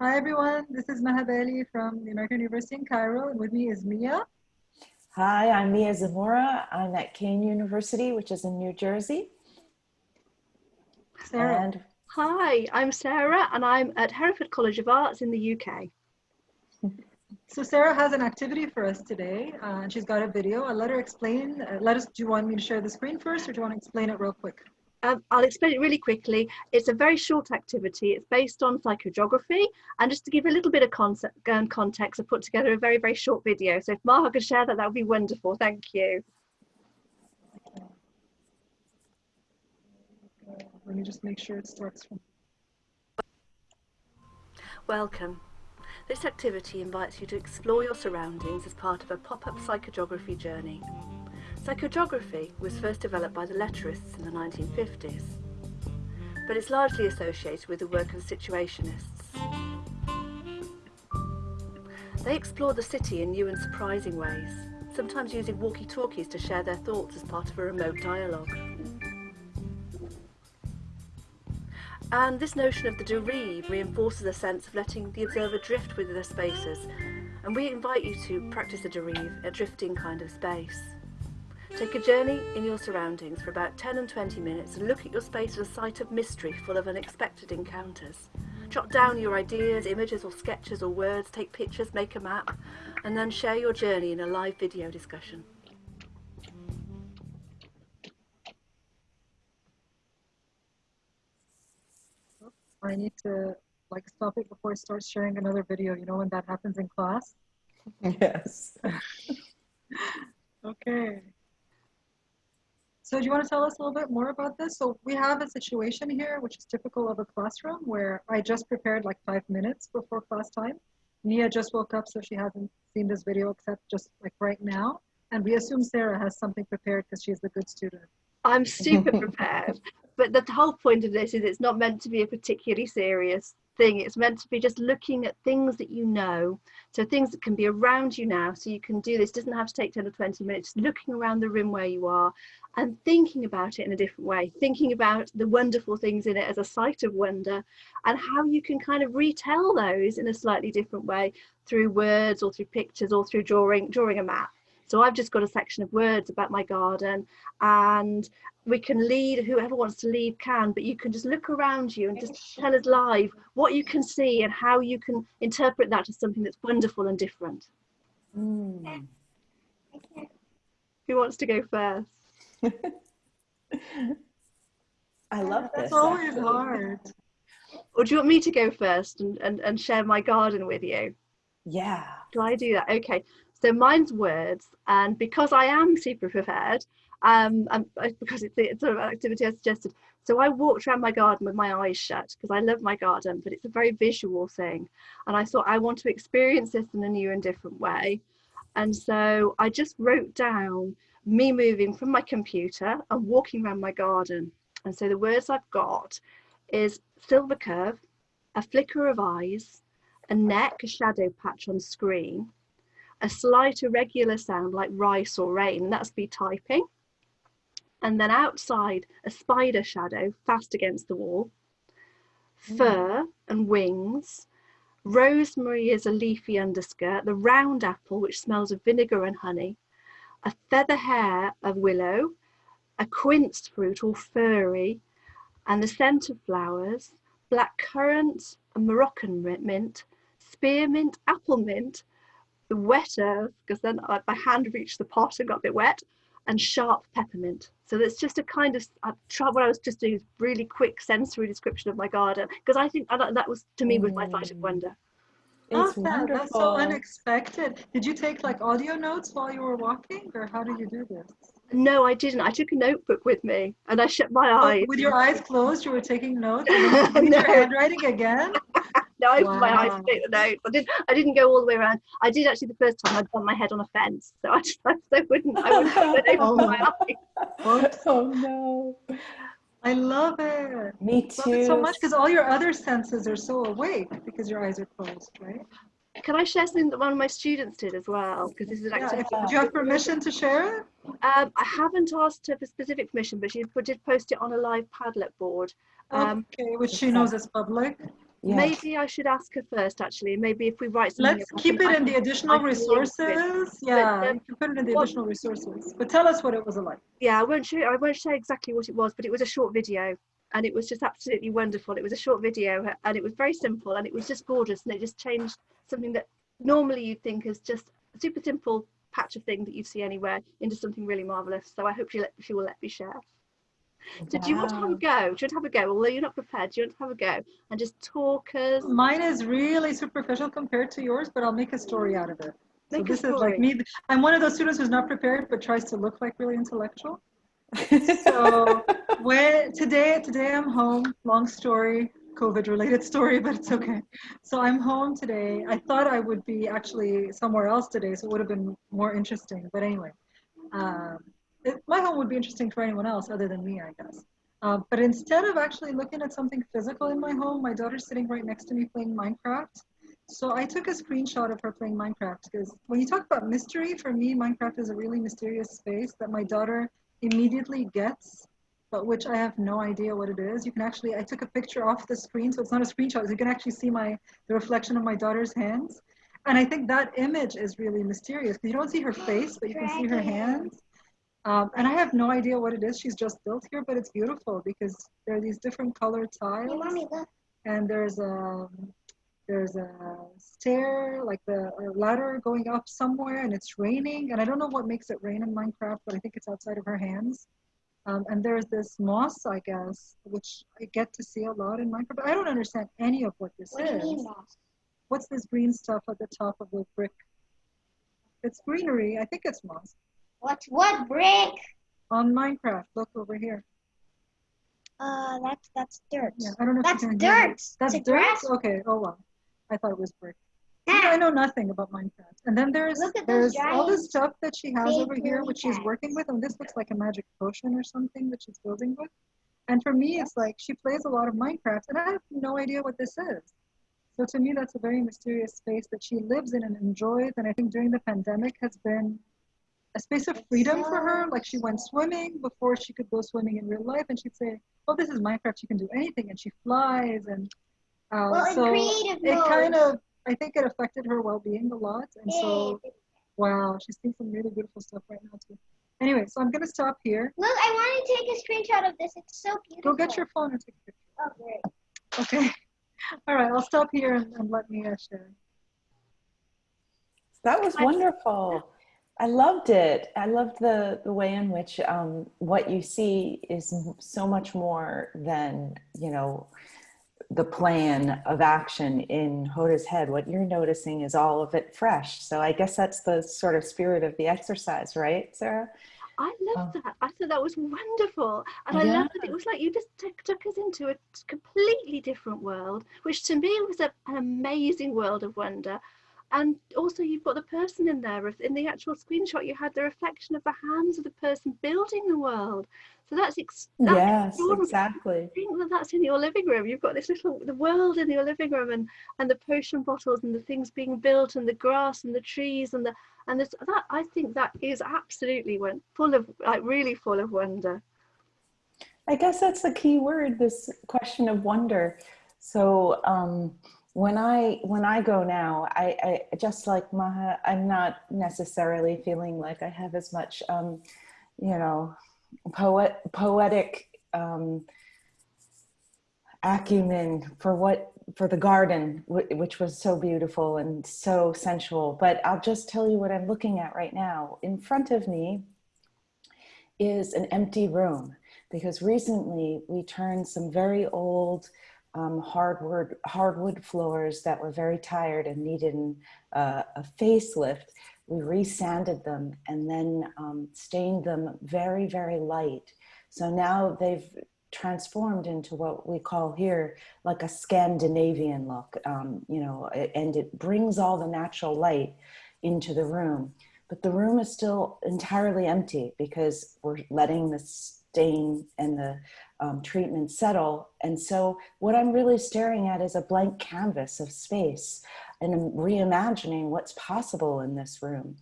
Hi everyone, this is Maha Bali from the American University in Cairo, and with me is Mia. Hi, I'm Mia Zamora. I'm at Kean University, which is in New Jersey. Sarah. And Hi, I'm Sarah and I'm at Hereford College of Arts in the UK. So Sarah has an activity for us today, uh, and she's got a video. I'll let her explain. Uh, let us. Do you want me to share the screen first, or do you want to explain it real quick? Um, I'll explain it really quickly. It's a very short activity. It's based on psychogeography. And just to give a little bit of concept, um, context, I put together a very, very short video. So if Maha could share that, that would be wonderful. Thank you. Let me just make sure it starts from. Welcome. This activity invites you to explore your surroundings as part of a pop-up psychogeography journey. Psychogeography was first developed by the letterists in the 1950s, but it's largely associated with the work of situationists. They explore the city in new and surprising ways, sometimes using walkie-talkies to share their thoughts as part of a remote dialogue. And this notion of the derive reinforces a sense of letting the observer drift within the spaces. And we invite you to practice the derive, a drifting kind of space. Take a journey in your surroundings for about 10 and 20 minutes and look at your space as a site of mystery full of unexpected encounters. Jot down your ideas, images or sketches or words, take pictures, make a map, and then share your journey in a live video discussion. I need to like stop it before I start sharing another video. You know when that happens in class. yes. Okay. So do you want to tell us a little bit more about this? So we have a situation here, which is typical of a classroom where I just prepared like five minutes before class time. Nia just woke up, so she hasn't seen this video except just like right now. And we assume Sarah has something prepared because she's the good student. I'm super prepared. But the whole point of this is it's not meant to be a particularly serious thing. It's meant to be just looking at things that you know. So things that can be around you now. So you can do this. It doesn't have to take 10 or 20 minutes. Just looking around the room where you are and thinking about it in a different way. Thinking about the wonderful things in it as a site of wonder and how you can kind of retell those in a slightly different way through words or through pictures or through drawing, drawing a map. So I've just got a section of words about my garden and we can lead, whoever wants to lead can, but you can just look around you and just tell us live what you can see and how you can interpret that as something that's wonderful and different. Mm. Who wants to go first? I love this. That's always actually. hard. Or do you want me to go first and, and, and share my garden with you? Yeah. Do I do that? Okay. So mine's words, and because I am super prepared, um, and because it's, it's sort of an activity I suggested, so I walked around my garden with my eyes shut because I love my garden, but it's a very visual thing, and I thought I want to experience this in a new and different way, and so I just wrote down me moving from my computer and walking around my garden, and so the words I've got is silver curve, a flicker of eyes, a neck, a shadow patch on screen a slight irregular sound like rice or rain, and that's me typing. And then outside, a spider shadow fast against the wall, mm. fur and wings, rosemary is a leafy underskirt, the round apple, which smells of vinegar and honey, a feather hair of willow, a quince fruit all furry, and the scent of flowers, black currant and Moroccan mint, spearmint, apple mint, the wet earth, because then I, my hand reached the pot and got a bit wet, and sharp peppermint. So that's just a kind of, I tried what I was just doing is really quick sensory description of my garden, because I think that, that was, to me, was my site of mm. wonder. It's Love that. That's so unexpected. Did you take like audio notes while you were walking, or how did you do this? No, I didn't. I took a notebook with me and I shut my Oh, eyes. with your eyes closed, you were taking notes. And read your handwriting again. No, I opened my eyes to take the notes. I didn't. I didn't go all the way around. I did actually the first time. I'd done my head on a fence, so I just I wouldn't. I wouldn't Oh. open my eyes. Oops. oh no. I love it. Me Love too. it so much because all your other senses are so awake because your eyes are closed, right? Can I share something that one of my students did as well? Because this is an Yeah, activity. if, do you have permission to share it? Um, I haven't asked her for specific permission, but she did post it on a live Padlet board. Um, okay, which she knows is public. Yes. Maybe I should ask her first, actually. Maybe if we write something. Let's keep can- it in the additional I can link to it. resources. Yeah, um, you can put it in the what- additional resources. But tell us what it was like. Yeah, I won't show. I won't say exactly what it was, but it was a short video, and it was just absolutely wonderful. It was a short video, and it was very simple, and it was just gorgeous, and it just changed something that normally you'd think is just a super simple patch of thing that you'd see anywhere into something really marvelous. So I hope she let she will let me share. So do you want to have a go? Do you want to have a go? Although you're not prepared, do you want to have a go and just talk us? Mine is really superficial compared to yours, but I'll make a story out of it. So Make a this is like me. I'm one of those students who's not prepared but tries to look like really intellectual. So when today today I'm home. Long story, COVID related story, but it's okay. So I'm home today. I thought I would be actually somewhere else today, so it would have been more interesting. But anyway, um, it, my home would be interesting for anyone else other than me, I guess. Uh, but instead of actually looking at something physical in my home, my daughter's sitting right next to me playing Minecraft. So I took a screenshot of her playing Minecraft because when you talk about mystery, for me, Minecraft is a really mysterious space that my daughter immediately gets, but which I have no idea what it is. You can actually, I took a picture off the screen, so it's not a screenshot. You can actually see my the reflection of my daughter's hands, and I think that image is really mysterious because you don't see her face, but you can see her hands. Um, and I have no idea what it is. She's just built here, but it's beautiful because there are these different colored tiles. And there's a there's a stair like the a ladder going up somewhere and it's raining. And i don't know what makes it rain in minecraft but i think it's outside of her hands. Um, and there's this moss i guess which i get to see a lot in minecraft but i don't understand any of what this What do you is. mean, what's this green stuff at the top of the brick? It's greenery. I think it's moss What what brick? on minecraft look over here Uh, that's that's dirt. yeah i don't know if That's dirt. That's It's dirt. grass. Okay. Oh well. I thought it was brick. Yeah. I Ah, know nothing about Minecraft. And then there's Look at there's all this stuff that she has over here, which she's working with, and this looks like a magic potion or something that she's building with. And for me, it's like she plays a lot of Minecraft, and I have no idea what this is. So to me, that's a very mysterious space that she lives in and enjoys. And I think during the pandemic has been a space of freedom for her. Like she went swimming before she could go swimming in real life, and she'd say, "Well, this is Minecraft. You can do anything," and she flies and. Uh, well, so creative it mode. kind of I think it affected her well-being a lot, and so wow, she's seeing some really beautiful stuff right now too. Anyway, so I'm gonna stop here. Look, I want to take a screenshot of this. It's so beautiful. Go get your phone and take a picture. Oh, great. Okay. All right, I'll stop here and, and let me uh, share. That was I- wonderful. I loved it. I loved the, the way in which um, what you see is so much more than, you know, the plan of action in Hoda's head. What you're noticing is all of it fresh. So I guess that's the sort of spirit of the exercise, right, Sarah? I loved that. I thought that was wonderful. And I Yeah. loved that it was like you just took, took us into a completely different world, which to me was a, an amazing world of wonder. And also, you've got the person in there. In the actual screenshot, you had the reflection of the hands of the person building the world. So that's, that's yes, exactly. think that that's in your living room. You've got this little the world in your living room, and and the potion bottles and the things being built, and the grass and the trees and the and this that I think that is absolutely went full of like really full of wonder. I guess that's the key word, this question of wonder. So um, when I when I go now, I, I just like Maha, I'm not necessarily feeling like I have as much, um, you know, poet poetic um, acumen for what for the garden, which was so beautiful and so sensual. But I'll just tell you what I'm looking at right now. In front of me is an empty room because recently we turned some very old um, hardwood hardwood floors that were very tired and needed uh, a facelift. We resanded them and then um, stained them very very light. So now they've transformed into what we call here like a Scandinavian look, um, you know, and it brings all the natural light into the room. But the room is still entirely empty because we're letting the stain and the um, treatment settle. And so what I'm really staring at is a blank canvas of space and I'm reimagining what's possible in this room.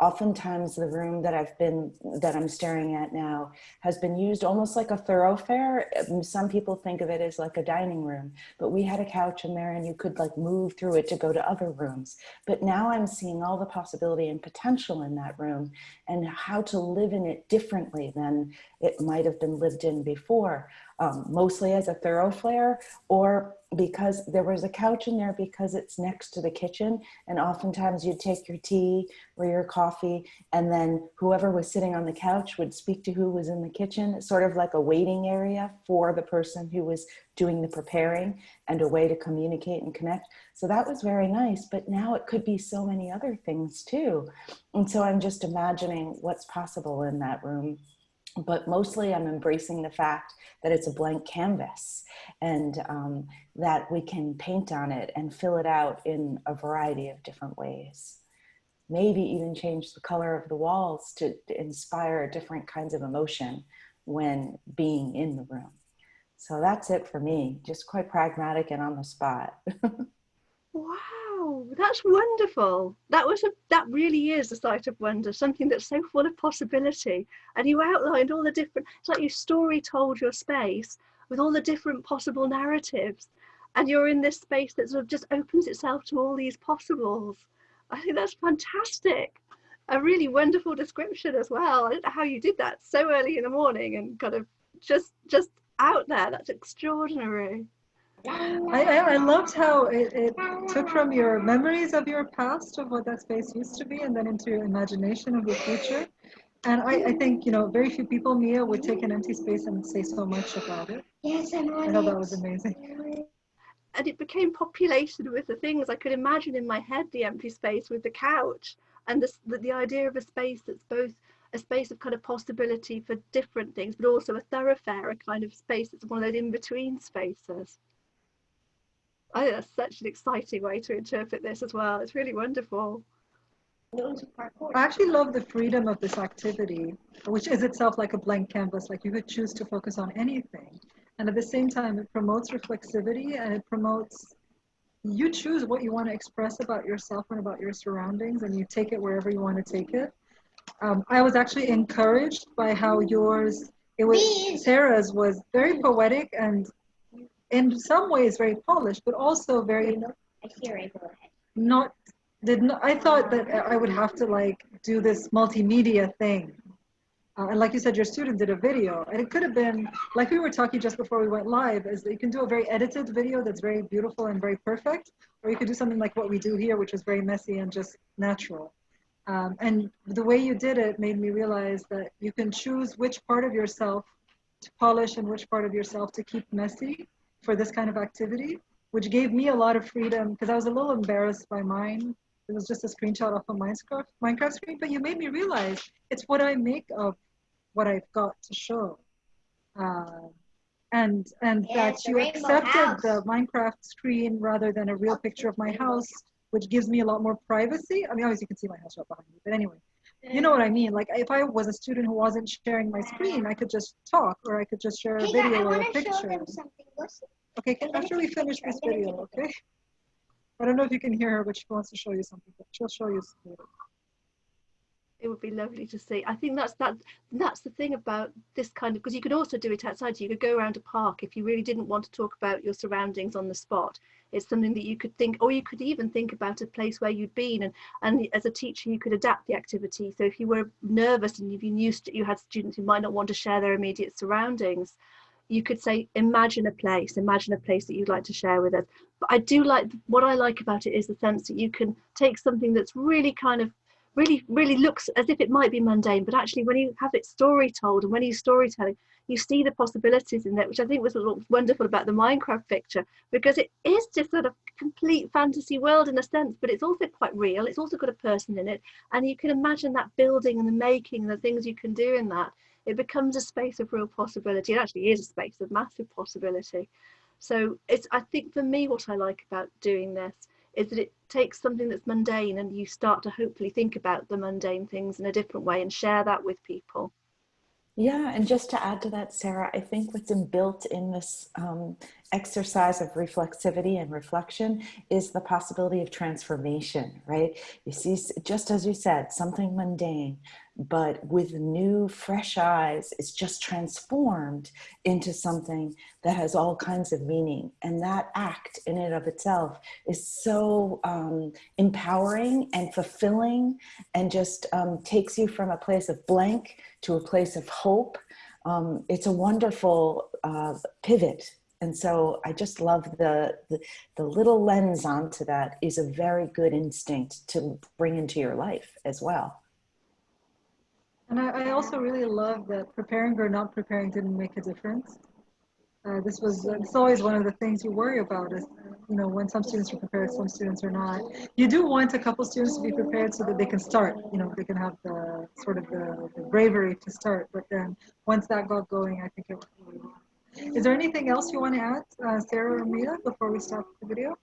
Oftentimes the room that I've been, that I'm staring at now has been used almost like a thoroughfare. Um, Some people think of it as like a dining room, but we had a couch in there and you could like move through it to go to other rooms. But now I'm seeing all the possibility and potential in that room and how to live in it differently than it might have been lived in before, um, mostly as a thoroughfare or because there was a couch in there because it's next to the kitchen. And oftentimes you'd take your tea or your coffee and then whoever was sitting on the couch would speak to who was in the kitchen. Sort of like a waiting area for the person who was doing the preparing and a way to communicate and connect. So that was very nice but now it could be so many other things too. And so i'm just imagining what's possible in that room but mostly I'm embracing the fact that it's a blank canvas and um, that we can paint on it and fill it out in a variety of different ways. Maybe even change the color of the walls to inspire different kinds of emotion when being in the room. So that's it for me, just quite pragmatic and on the spot. Wow, Oh, that's wonderful. That was a that really is a sight of wonder, something that's so full of possibility. And you outlined all the different it's like you story told your space with all the different possible narratives. And you're in this space that sort of just opens itself to all these possibles. I think that's fantastic. A really wonderful description as well. I don't know how you did that so early in the morning and kind of just just out there. That's extraordinary. I, I, I loved how it, it took from your memories of your past of what that space used to be and then into your imagination of the future. And I, I think, you know, very few people, Mia, would take an empty space and say so much about it. Yes, I'm on I know that was amazing. and it became populated with the things I could imagine in my head the empty space with the couch and this, the, the idea of a space that's both a space of kind of possibility for different things but also a thoroughfare a kind of space that's one of those in-between spaces I think that's such an exciting way to interpret this as well it's really wonderful I actually love the freedom of this activity, which is itself like a blank canvas. Like you could choose to focus on anything. And at the same time, it promotes reflexivity and it promotes you choose what you want to express about yourself and about your surroundings, and you take it wherever you want to take it. Um, I was actually encouraged by how yours, it was Sarah's was very poetic and in some ways very polished, but also very I hear it. Go ahead. not did not, I thought that I would have to like do this multimedia thing. Uh, and like you said, your student did a video, and it could have been like we were talking just before we went live. Is that you can do a very edited video that's very beautiful and very perfect, or you could do something like what we do here, which is very messy and just natural. Um, and the way you did it made me realize that you can choose which part of yourself to polish and which part of yourself to keep messy for this kind of activity, which gave me a lot of freedom because I was a little embarrassed by mine. It was just a screenshot off a Minecraft Minecraft screen, but you made me realize it's what I make of what I've got to show. Uh, and and Yeah, that you accepted house. the Minecraft screen rather than a real picture of my house, which gives me a lot more privacy. I mean, obviously you can see my house right behind me, but anyway, you know what I mean. Like if I was a student who wasn't sharing my screen, I could just talk or I could just share a Hey, video or a want to show picture. them something. Okay, can, after we finish this video, okay? I don't know if you can hear her, but she wants to show you something. But she'll show you. later. It would be lovely to see. I think that's that that's the thing about this kind of because you could also do it outside. You could go around a park if you really didn't want to talk about your surroundings on the spot. It's something that you could think, or you could even think about a place where you'd been, and and as a teacher you could adapt the activity. So if you were nervous and if you knew you had students who might not want to share their immediate surroundings, you could say, imagine a place, imagine a place that you'd like to share with us. But I do like what I like about it is the sense that you can take something that's really kind of really really looks as if it might be mundane but actually when you have it story told and when you're storytelling you see the possibilities in that which i think was wonderful about the minecraft picture because it is just sort of complete fantasy world in a sense but it's also quite real it's also got a person in it and you can imagine that building and the making and the things you can do in that. It becomes a space of real possibility. It actually is a space of massive possibility. So it's i think for me what i like about doing this is that it takes something that's mundane and you start to hopefully think about the mundane things in a different way and share that with people. Yeah, and just to add to that, Sarah, I think what's inbuilt in this um, exercise of reflexivity and reflection is the possibility of transformation, right? You see, just as you said, something mundane, but with new, fresh eyes, it's just transformed into something that has all kinds of meaning. And that act in and of itself is so um, empowering and fulfilling and just um, takes you from a place of blank to a place of hope. Um, it's a wonderful uh, pivot. And so I just love the, the, the little lens onto that is a very good instinct to bring into your life as well. And I, I also really love that preparing or not preparing didn't make a difference. Uh, this was it's always one of the things you worry about is you know when some students are prepared some students are not you do want a couple students to be prepared so that they can start you know they can have the sort of the, the bravery to start but then once that got going i think it was really well. is there anything else you want to add uh, sarah or mia before we stop the video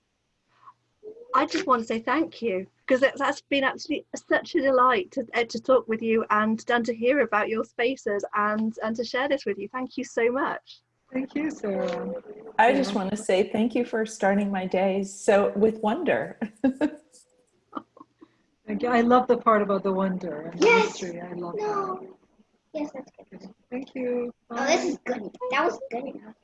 I just want to say thank you because it, that's been actually such a delight to, uh, to talk with you and, and to hear about your spaces and, and to share this with you. Thank you so much. thank you sarah I just want to say thank you for starting my days so with wonder. thank you i love the part about the wonder and the Yes. mystery i love No. that Yes, that's good. thank you Oh, this is good. That was good enough.